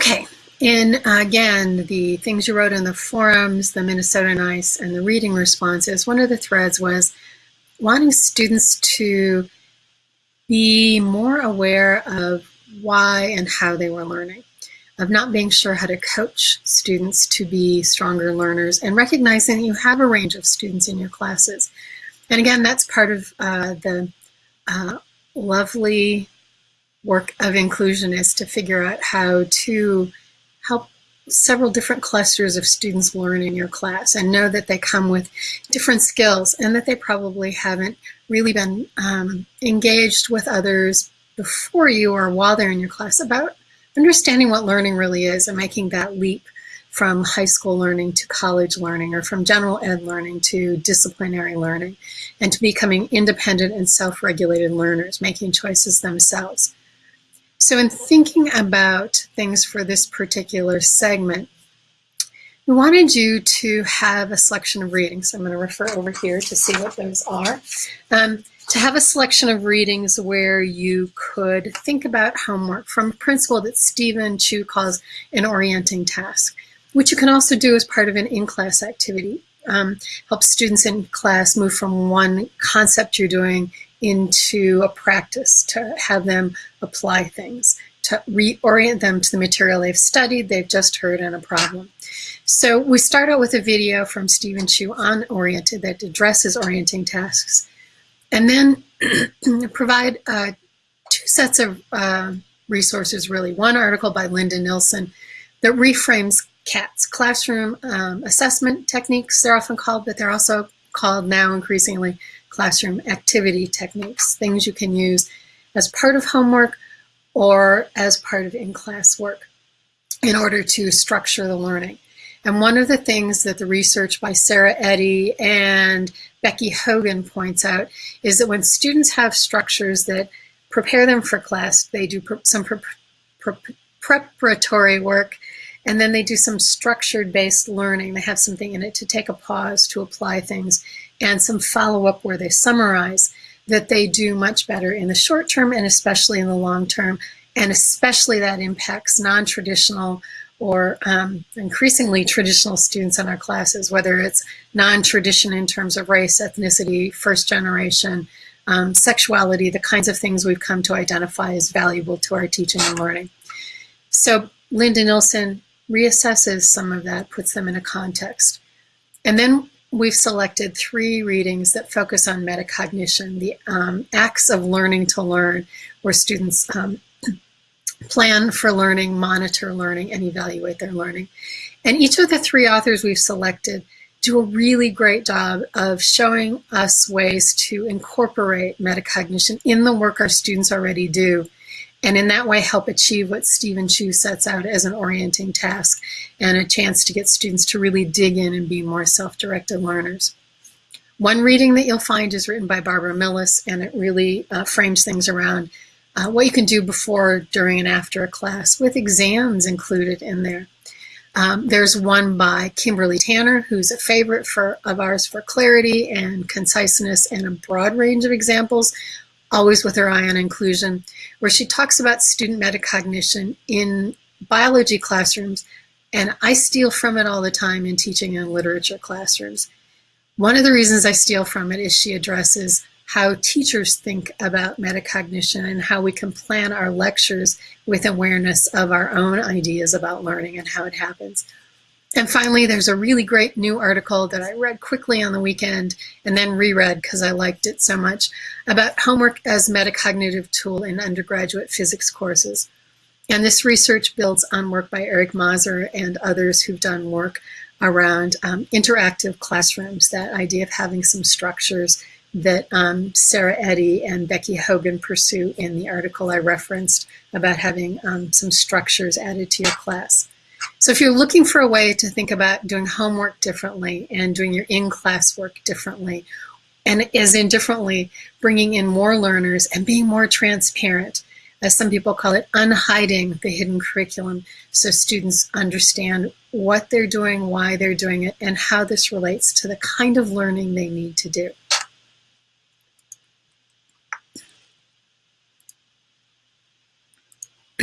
Okay, in again, the things you wrote in the forums, the Minnesota NICE, and the reading responses, one of the threads was wanting students to be more aware of why and how they were learning, of not being sure how to coach students to be stronger learners, and recognizing that you have a range of students in your classes. And again, that's part of uh, the uh, lovely work of inclusion is to figure out how to help several different clusters of students learn in your class and know that they come with different skills and that they probably haven't really been um, engaged with others before you or while they're in your class about understanding what learning really is and making that leap from high school learning to college learning or from general ed learning to disciplinary learning and to becoming independent and self-regulated learners, making choices themselves. So in thinking about things for this particular segment, we wanted you to have a selection of readings. I'm going to refer over here to see what those are. Um, to have a selection of readings where you could think about homework from a principle that Stephen Chew calls an orienting task, which you can also do as part of an in-class activity. Um, help students in class move from one concept you're doing into a practice to have them apply things, to reorient them to the material they've studied, they've just heard, and a problem. So we start out with a video from Stephen Chew on Oriented that addresses orienting tasks, and then provide uh, two sets of uh, resources, really. One article by Linda Nilson that reframes CATs, classroom um, assessment techniques, they're often called, but they're also called now increasingly classroom activity techniques, things you can use as part of homework or as part of in-class work in order to structure the learning. And one of the things that the research by Sarah Eddy and Becky Hogan points out is that when students have structures that prepare them for class, they do some pre pre preparatory work, and then they do some structured based learning. They have something in it to take a pause, to apply things, and some follow-up where they summarize that they do much better in the short term and especially in the long term. And especially that impacts non-traditional or um, increasingly traditional students in our classes, whether it's non-tradition in terms of race, ethnicity, first generation, um, sexuality, the kinds of things we've come to identify as valuable to our teaching and learning. So Linda Nilson reassesses some of that, puts them in a context. And then we've selected three readings that focus on metacognition, the um, acts of learning to learn, where students um, plan for learning, monitor learning, and evaluate their learning. And each of the three authors we've selected do a really great job of showing us ways to incorporate metacognition in the work our students already do and in that way help achieve what Stephen Chew sets out as an orienting task and a chance to get students to really dig in and be more self-directed learners. One reading that you'll find is written by Barbara Millis and it really uh, frames things around uh, what you can do before, during, and after a class with exams included in there. Um, there's one by Kimberly Tanner, who's a favorite for, of ours for clarity and conciseness and a broad range of examples always with her eye on inclusion, where she talks about student metacognition in biology classrooms, and I steal from it all the time in teaching in literature classrooms. One of the reasons I steal from it is she addresses how teachers think about metacognition and how we can plan our lectures with awareness of our own ideas about learning and how it happens. And finally, there's a really great new article that I read quickly on the weekend and then reread because I liked it so much about homework as metacognitive tool in undergraduate physics courses. And this research builds on work by Eric Mazur and others who've done work around um, interactive classrooms, that idea of having some structures that um, Sarah Eddy and Becky Hogan pursue in the article I referenced about having um, some structures added to your class. So if you're looking for a way to think about doing homework differently and doing your in-class work differently, and as in differently, bringing in more learners and being more transparent, as some people call it, unhiding the hidden curriculum so students understand what they're doing, why they're doing it, and how this relates to the kind of learning they need to do.